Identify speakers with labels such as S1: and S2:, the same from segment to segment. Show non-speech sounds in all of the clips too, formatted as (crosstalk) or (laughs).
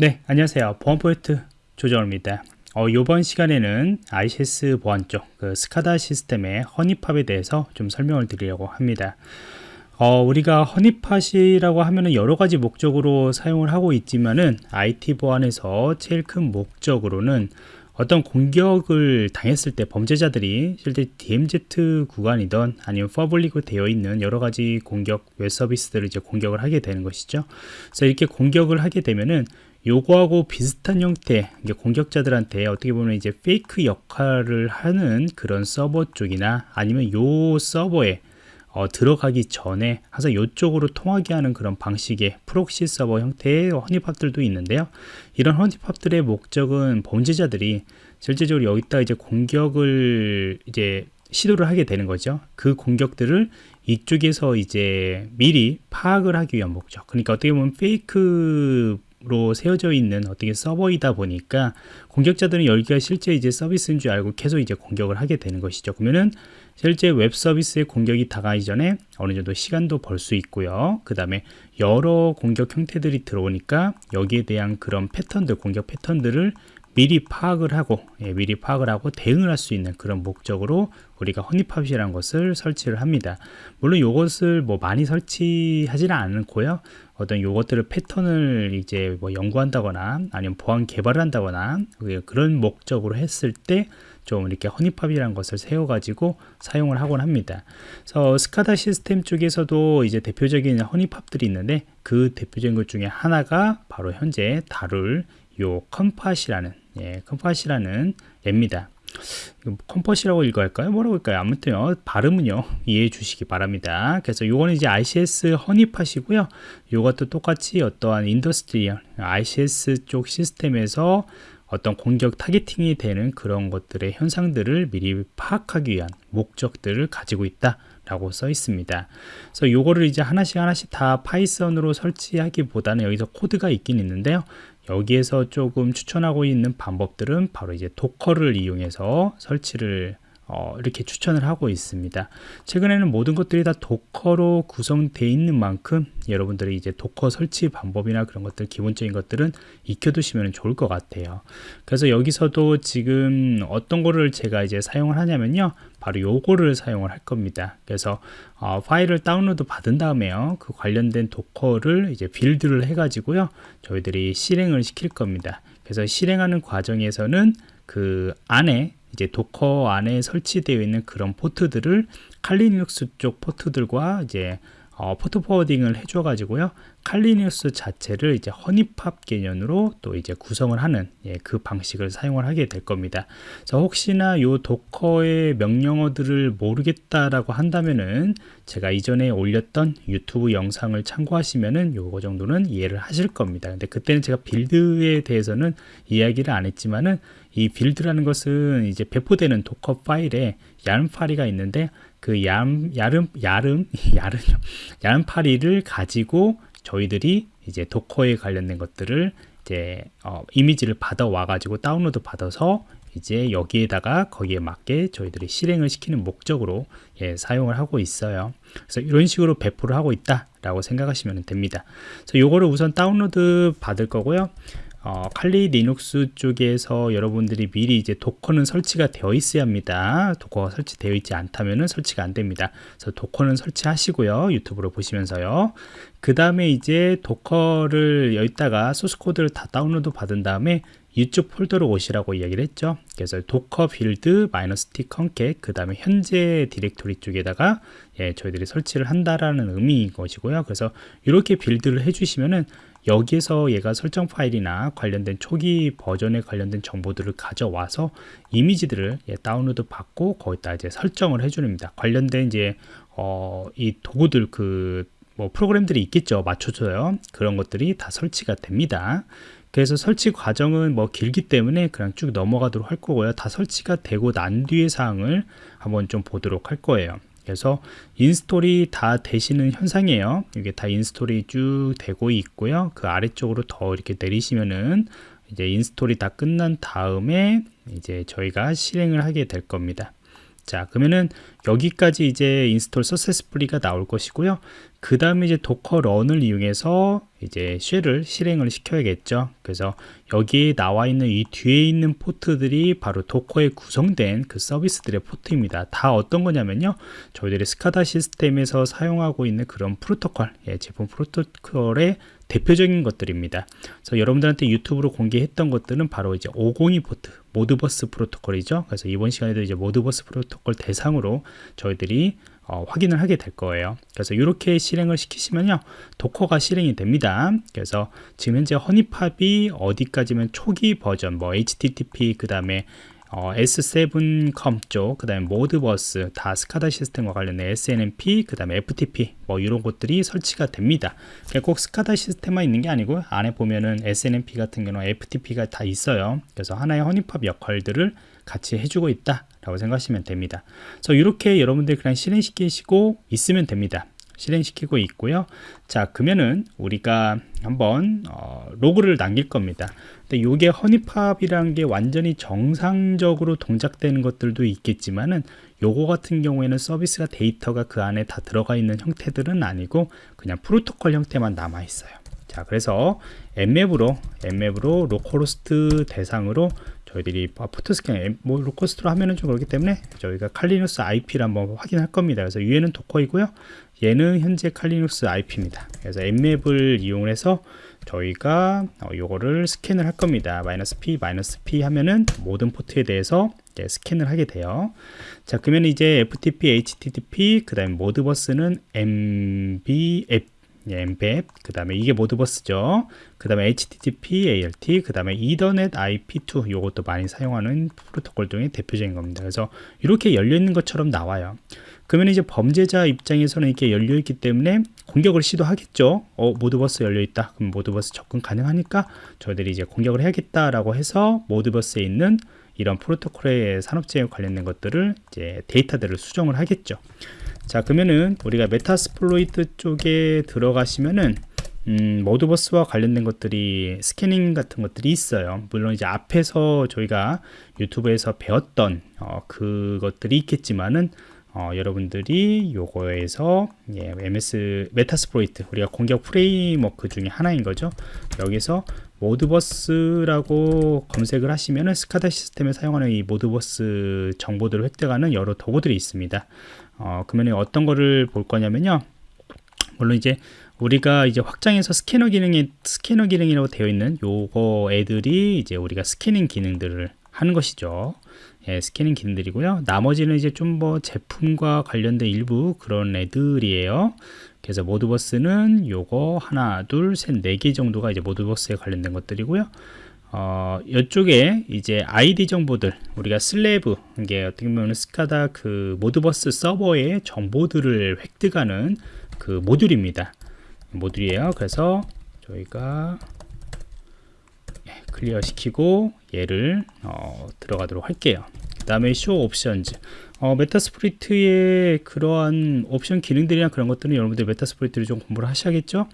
S1: 네, 안녕하세요. 보안 프로젝트 조정원입니다. 어, 이번 시간에는 ICS 보안 쪽, 그 SCADA 시스템의 honeypot에 대해서 좀 설명을 드리려고 합니다. 어, 우리가 honeypot이라고 하면은 여러 가지 목적으로 사용을 하고 있지만은 IT 보안에서 제일 큰 목적으로는 어떤 공격을 당했을 때 범죄자들이 실제 DMZ 구간이던 아니면 public으로 되어 있는 여러 가지 공격 웹 서비스들을 이제 공격을 하게 되는 것이죠. 그래서 이렇게 공격을 하게 되면은 요거하고 비슷한 형태 공격자들한테 어떻게 보면 이제 fake 역할을 하는 그런 서버 쪽이나 아니면 요 서버에 어, 들어가기 전에 항상 이쪽으로 통하게 하는 그런 방식의 proxy 서버 형태의 honeypot들도 있는데요. 이런 honeypot들의 목적은 범죄자들이 실제적으로 여기다 이제 공격을 이제 시도를 하게 되는 거죠. 그 공격들을 이쪽에서 이제 미리 파악을 하기 위한 목적. 그러니까 어떻게 보면 fake로 세워져 있는 어떻게 서버이다 보니까 공격자들은 여기가 실제 이제 서비스인 줄 알고 계속 이제 공격을 하게 되는 것이죠. 그러면은 실제 웹 서비스의 공격이 다가기 전에 어느 정도 시간도 벌 수 있고요. 그 다음에 여러 공격 형태들이 들어오니까 여기에 대한 그런 패턴들, 공격 패턴들을 미리 파악을 하고 예, 미리 파악을 하고 대응을 할 수 있는 그런 목적으로 우리가 honeypot이라는 것을 설치를 합니다 물론 이것을 뭐 많이 설치하지는 않고요 어떤 요것들을 패턴을 이제 뭐 연구한다거나 아니면 보안 개발을 한다거나 그런 목적으로 했을 때 좀 이렇게 honeypot이라는 것을 세워가지고 사용을 하곤 합니다. 그래서 SCADA 시스템 쪽에서도 이제 대표적인 honeypot들이 있는데 그 대표적인 것 중에 하나가 바로 현재 다룰 요 Conpot이라는 예, Conpot이라는 얩니다. Conpot이라고 읽어야 할까요? 뭐라고 할까요? 아무튼요, 발음은요, 이해해 주시기 바랍니다. 그래서 요거는 이제 ICS honeypot이고요. 요것도 똑같이 어떠한 industrial, ICS 쪽 시스템에서 어떤 공격 targeting이 되는 그런 것들의 현상들을 미리 파악하기 위한 목적들을 가지고 있다. 라고 써 있습니다. 그래서 요거를 이제 하나씩 하나씩 다 Python으로 설치하기보다는 여기서 코드가 있긴 있는데요. 여기에서 조금 추천하고 있는 방법들은 바로 이제 Docker를 이용해서 설치를 어, 이렇게 추천을 하고 있습니다. 최근에는 모든 것들이 다 Docker로 구성되어 있는 만큼 여러분들이 이제 Docker 설치 방법이나 그런 것들 기본적인 것들은 익혀두시면 좋을 것 같아요. 그래서 여기서도 지금 어떤 거를 제가 이제 사용을 하냐면요. 바로 요거를 사용을 할 겁니다. 그래서 어, 파일을 다운로드 받은 다음에요. 그 관련된 Docker를 이제 build를 해 가지고요. 저희들이 실행을 시킬 겁니다. 그래서 실행하는 과정에서는 그 안에 이제 Docker 안에 설치되어 있는 그런 포트들을 Kali Linux 쪽 포트들과 이제 어, port forwarding을 해줘 가지고요. Kali Linux 자체를 이제 honeypot 개념으로 또 이제 구성을 하는 예, 그 방식을 사용을 하게 될 겁니다. 그래서 혹시나 요 Docker의 명령어들을 모르겠다라고 한다면은 제가 이전에 올렸던 유튜브 영상을 참고하시면은 요거 정도는 이해를 하실 겁니다. 근데 그때는 제가 build에 대해서는 이야기를 안 했지만은 이 build라는 것은 이제 배포되는 Docker 파일에 YAML 파일이 있는데 그 YAM, YAML, YAML, (laughs) YAML, YAML 파일을 가지고 저희들이 이제 Docker에 관련된 것들을 이제 어, 이미지를 받아 와 가지고 다운로드 받아서 이제 여기에다가 거기에 맞게 저희들이 실행을 시키는 목적으로 예, 사용을 하고 있어요. 그래서 이런 식으로 배포를 하고 있다 라고 생각하시면 됩니다. 그래서 요거를 우선 다운로드 받을 거고요. 어, Kali Linux 쪽에서 여러분들이 미리 이제 Docker는 설치가 되어 있어야 합니다. 도커가 설치되어 있지 않다면 설치가 안 됩니다. 그래서 Docker는 설치하시고요. 유튜브로 보시면서요. 그 다음에 이제 Docker를 여기다가 소스 코드를 다 다운로드 받은 다음에 이쪽 폴더로 오시라고 이야기를 했죠. 그래서 Docker build 마이너스 t conpot 그 다음에 현재 디렉토리 쪽에다가 예, 저희들이 설치를 한다라는 의미인 것이고요. 그래서 이렇게 빌드를 해주시면은 여기에서 얘가 설정 파일이나 관련된 초기 버전에 관련된 정보들을 가져와서 이미지들을 예, 다운로드 받고 거기다 이제 설정을 해줍니다. 관련된 이제 어, 이 도구들 그 뭐 프로그램들이 있겠죠. 맞춰줘요. 그런 것들이 다 설치가 됩니다. 그래서 설치 과정은 뭐 길기 때문에 그냥 쭉 넘어가도록 할 거고요. 다 설치가 되고 난 뒤의 사항을 한번 좀 보도록 할 거예요. 그래서 install이 다 되시는 현상이에요. 이게 다 install이 쭉 되고 있고요. 그 아래쪽으로 더 이렇게 내리시면은 이제 install이 다 끝난 다음에 이제 저희가 실행을 하게 될 겁니다. 자 그러면은 여기까지 이제 install successfully가 나올 것이고요 그 다음에 이제 Docker run을 이용해서 이제 shell을 실행을 시켜야겠죠 그래서 여기에 나와 있는 이 뒤에 있는 포트들이 바로 Docker에 구성된 그 서비스들의 포트입니다 다 어떤 거냐면요 저희들이 SCADA 시스템에서 사용하고 있는 그런 프로토콜 예, 제품 프로토콜의 대표적인 것들입니다. 그래서 여러분들한테 유튜브로 공개했던 것들은 바로 이제 502 포트 Modbus 프로토콜이죠. 그래서 이번 시간에도 이제 Modbus 프로토콜 대상으로 저희들이 어, 확인을 하게 될 거예요. 그래서 이렇게 실행을 시키시면요. 도커가 실행이 됩니다. 그래서 지금 현재 honeypot이 어디까지면 초기 버전, 뭐 HTTP, 그 다음에 어, S7컴 쪽, 그 다음에 모드버스, 다 스카다 시스템과 관련된 SNMP, 그 다음에 FTP, 뭐 이런 것들이 설치가 됩니다. 그러니까 꼭 스카다 시스템만 있는 게 아니고 안에 보면은 SNMP 같은 경우는 FTP가 다 있어요. 그래서 하나의 허니팝 역할들을 같이 해주고 있다 라고 생각하시면 됩니다. 그래서 이렇게 여러분들 그냥 실행시키시고 있으면 됩니다. 실행시키고 있고요. 자, 그러면은 우리가 한번 어, 로그를 남길 겁니다. 근데 이게 honeypot이라는 게 완전히 정상적으로 동작되는 것들도 있겠지만은 요거 같은 경우에는 서비스가 데이터가 그 안에 다 들어가 있는 형태들은 아니고 그냥 프로토콜 형태만 남아 있어요. 자, 그래서 Nmap으로 Nmap으로 localhost 대상으로 저희들이 port scan 뭐 localhost로 하면은 좀 그렇기 때문에 저희가 Kali Linux IP를 한번 확인할 겁니다. 그래서 위에는 Docker이고요. 얘는 현재 Kali Linux IP입니다. 그래서 Nmap을 이용해서 저희가 어, 요거를 스캔을 할 겁니다. 마이너스 P, 마이너스 P 하면은 모든 포트에 대해서 스캔을 하게 돼요. 자, 그러면 이제 FTP, HTTP, 그 다음에 모드버스는 MBF 엠벳, 그 다음에 이게 모드버스죠. 그 다음에 HTTP, ALT, 그 다음에 이더넷 IP2 요것도 많이 사용하는 프로토콜 중에 대표적인 겁니다. 그래서 이렇게 열려있는 것처럼 나와요. 그러면 이제 범죄자 입장에서는 이렇게 열려있기 때문에 공격을 시도하겠죠. 어, 모드버스 열려있다. 그럼 모드버스 접근 가능하니까 저희들이 이제 공격을 해야겠다라고 해서 Modbus에 있는 이런 프로토콜의 산업제어 관련된 것들을 이제 데이터들을 수정을 하겠죠. 자 그러면은 우리가 Metasploit 쪽에 들어가시면은 음, Modbus와 관련된 것들이 스캐닝 같은 것들이 있어요 물론 이제 앞에서 저희가 유튜브에서 배웠던 어, 그것들이 있겠지만은 어, 여러분들이 요거에서 예, MS Metasploit 우리가 공격 framework 중에 하나인 거죠 여기서 Modbus라고 검색을 하시면은 SCADA 시스템에 사용하는 이 Modbus 정보들을 획득하는 여러 도구들이 있습니다 어, 그러면 어떤 거를 볼 거냐면요. 물론 이제 우리가 이제 확장해서 스캐너 기능이 스캐너 기능이라고 되어 있는 요거 애들이 이제 우리가 스캐닝 기능들을 하는 것이죠. 예, 스캐닝 기능들이고요. 나머지는 이제 좀 뭐 제품과 관련된 일부 그런 애들이에요. 그래서 Modbus는 요거 하나, 둘, 셋, 네 개 정도가 이제 Modbus에 관련된 것들이고요. 어, 이쪽에 이제 아이디 정보들 우리가 slave 이게 어떻게 보면 SCADA 그 Modbus 서버의 정보들을 획득하는 그 모듈입니다. 모듈이에요. 그래서 저희가 예, clear 시키고 얘를 어, 들어가도록 할게요. 그 다음에 show options 어, Metasploit의 그러한 옵션 기능들이나 그런 것들은 여러분들 Metasploit을 좀 공부를 하셔야겠죠?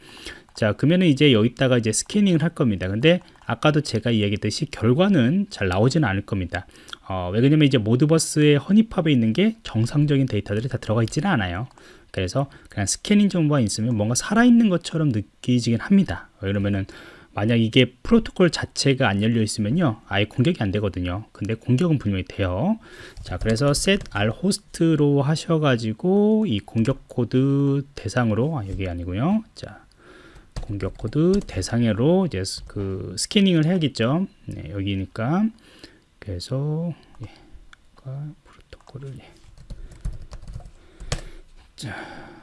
S1: 자 그러면은 이제 여기다가 이제 스캐닝을 할 겁니다. 근데 아까도 제가 이야기했듯이 결과는 잘 나오지는 않을 겁니다. 어, 왜 그러냐면 이제 Modbus의 honeypot에 있는 게 정상적인 데이터들이 다 들어가 있지는 않아요. 그래서 그냥 스캐닝 정보가 있으면 뭔가 살아있는 것처럼 느끼지긴 합니다. 그러면은 만약 이게 프로토콜 자체가 안 열려 있으면요 아예 공격이 안 되거든요 근데 공격은 분명히 돼요 자 그래서 set rhost로 하셔가지고 이 공격 코드 대상으로 아 여기 아니고요 자 공격 코드 대상으로 이제 그 스캐닝을 해야겠죠. 네, 여기니까 그래서 예, 프로토콜을 예. 자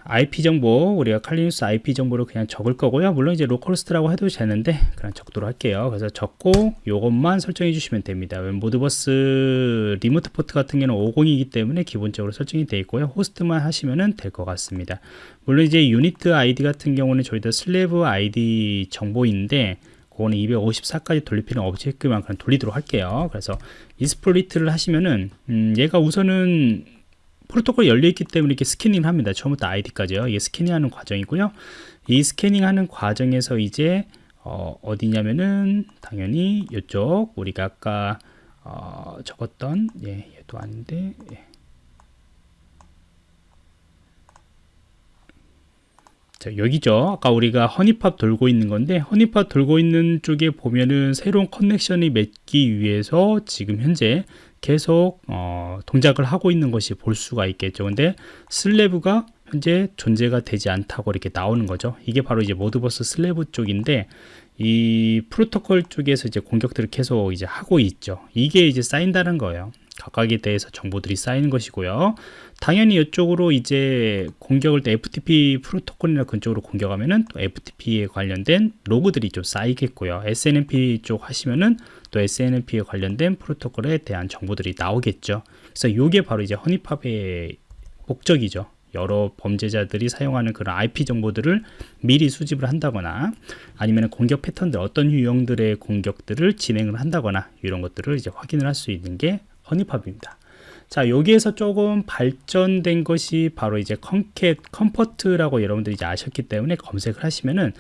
S1: IP 정보 우리가 Kali Linux IP 정보를 그냥 적을 거고요. 물론 이제 localhost라고 해도 되는데 그냥 적도록 할게요. 그래서 적고 요것만 설정해 주시면 됩니다. Modbus remote port 같은 경우는 502기 때문에 기본적으로 설정이 되어 있고요. 호스트만 하시면 될 것 같습니다. 물론 이제 unit ID 같은 경우는 저희도 slave ID 정보인데 그거는 254까지 돌릴 필요는 없게끔 그냥 돌리도록 할게요. 그래서 exploit를 하시면은 음 얘가 우선은 프로토콜이 열려있기 때문에 이렇게 스캐닝 합니다. 처음부터 아이디까지요. 이게 스캐닝하는 과정이고요. 이 스캐닝하는 과정에서 이제 어, 어디냐면은 당연히 이쪽 우리가 아까 어, 적었던 예, 얘도 아닌데 예. 자, 여기죠. 아까 우리가 honeypot 돌고 있는 건데 honeypot 돌고 있는 쪽에 보면은 새로운 connection이 맺기 위해서 지금 현재 계속 어, 동작을 하고 있는 것이 볼 수가 있겠죠. 근데 slave가 현재 존재가 되지 않다고 이렇게 나오는 거죠. 이게 바로 이제 Modbus slave 쪽인데 이 프로토콜 쪽에서 이제 공격들을 계속 이제 하고 있죠. 이게 이제 쌓인다는 거예요. 각각에 대해서 정보들이 쌓이는 것이고요. 당연히 이쪽으로 이제 공격을 때 FTP 프로토콜이나 그쪽으로 공격하면은 또 FTP에 관련된 로그들이 좀 쌓이겠고요. SNMP 쪽 하시면은 또 SNMP에 관련된 프로토콜에 대한 정보들이 나오겠죠. 그래서 이게 바로 이제 허니팝의 목적이죠. 여러 범죄자들이 사용하는 그런 IP 정보들을 미리 수집을 한다거나 아니면 공격 패턴들 어떤 유형들의 공격들을 진행을 한다거나 이런 것들을 이제 확인을 할 수 있는 게 honeypot입니다. 자 여기에서 조금 발전된 것이 바로 이제 컨캣 Conpot이라고 여러분들이 이제 아셨기 때문에 검색을 하시면은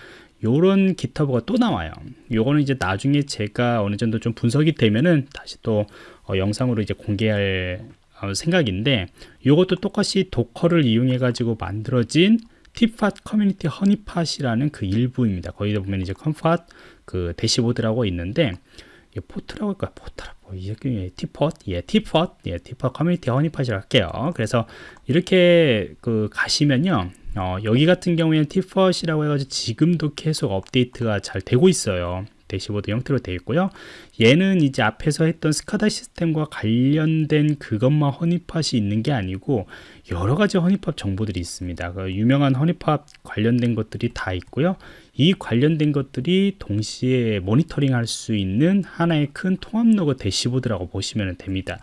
S1: 요런 GitHub가 또 나와요 요거는 이제 나중에 제가 어느 정도 좀 분석이 되면은 다시 또 어, 영상으로 이제 공개할 어, 생각인데 이것도 똑같이 Docker를 이용해 가지고 만들어진 T-Pot 커뮤니티 honeypot이라는 그 일부입니다. 거기다 보면 이제 Conpot 그 dashboard라고 있는데 Pot라고 할까요? Pot라 뭐 예, T-Pot 예 T-Pot 예 T-Pot 커뮤니티 honeypot이라고 할게요. 그래서 이렇게 그 가시면요. 어, 여기 같은 경우에는 T-Pot이라고 해가지고 지금도 계속 업데이트가 잘 되고 있어요. 대시보드 형태로 되어 있고요. 얘는 이제 앞에서 했던 SCADA 시스템과 관련된 그것만 honeypot이 있는 게 아니고 여러 가지 honeypot 정보들이 있습니다. 그 유명한 honeypot 관련된 것들이 다 있고요. 이 관련된 것들이 동시에 모니터링 할 수 있는 하나의 큰 통합 log dashboard라고 보시면 됩니다.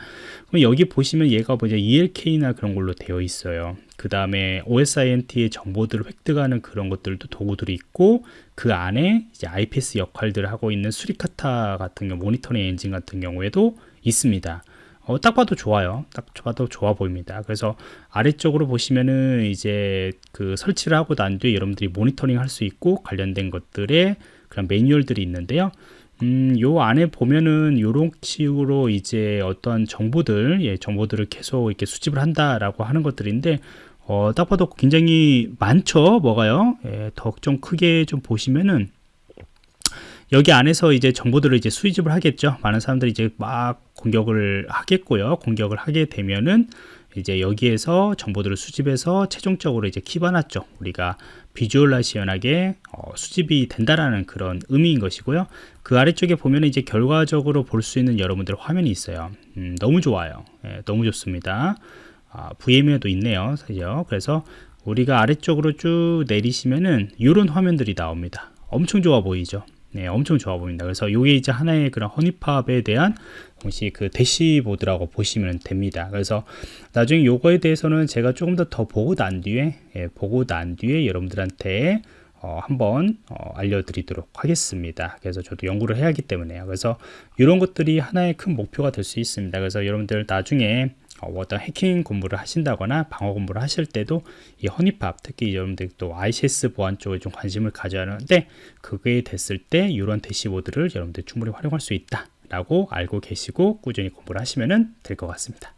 S1: 그럼 여기 보시면 얘가 뭐냐 ELK나 그런 걸로 되어 있어요. 그 다음에 OSINT의 정보들을 획득하는 그런 것들도 도구들이 있고 그 안에 이제 IPS 역할들을 하고 있는 Suricata 같은 경우 모니터링 엔진 같은 경우에도 있습니다. 어, 딱 봐도 좋아요. 딱 봐도 좋아 보입니다. 그래서 아래쪽으로 보시면은 이제 그 설치를 하고 난 뒤에 여러분들이 모니터링 할 수 있고 관련된 것들의 그런 매뉴얼들이 있는데요. 음, 요 안에 보면은 요런 식으로 이제 어떤 정보들, 예, 정보들을 계속 이렇게 수집을 한다라고 하는 것들인데, 어, 딱 봐도 굉장히 많죠 뭐가요 예, 더 좀 크게 좀 보시면은 여기 안에서 이제 정보들을 이제 수집을 하겠죠. 많은 사람들이 이제 막 공격을 하겠고요. 공격을 하게 되면은 이제 여기에서 정보들을 수집해서 최종적으로 이제 키바나 쪽 우리가 비주얼라이션하게 어, 수집이 된다라는 그런 의미인 것이고요. 그 아래쪽에 보면 이제 결과적으로 볼 수 있는 여러분들 화면이 있어요. 음, 너무 좋아요. 예, 너무 좋습니다. 아, VM에도 있네요. 사실요 그래서 우리가 아래쪽으로 쭉 내리시면은 이런 화면들이 나옵니다. 엄청 좋아 보이죠 네, 엄청 좋아 보입니다. 그래서 이게 이제 하나의 그런 허니팝에 대한 혹시 그 대시보드라고 보시면 됩니다. 그래서 나중에 요거에 대해서는 제가 조금 더 더 보고 난 뒤에 예, 보고 난 뒤에 여러분들한테 어, 한번 어, 알려드리도록 하겠습니다. 그래서 저도 연구를 해야 하기 때문에요. 그래서 이런 것들이 하나의 큰 목표가 될 수 있습니다. 그래서 여러분들 나중에 어, 어떤 해킹 공부를 하신다거나 방어 공부를 하실 때도 이 허니팝 특히 여러분들 또 ICS 보안 쪽에 좀 관심을 가져야 하는데 그게 됐을 때 이런 대시보드를 여러분들 충분히 활용할 수 있다 라고 알고 계시고 꾸준히 공부를 하시면 될 것 같습니다